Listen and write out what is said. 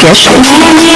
podcast.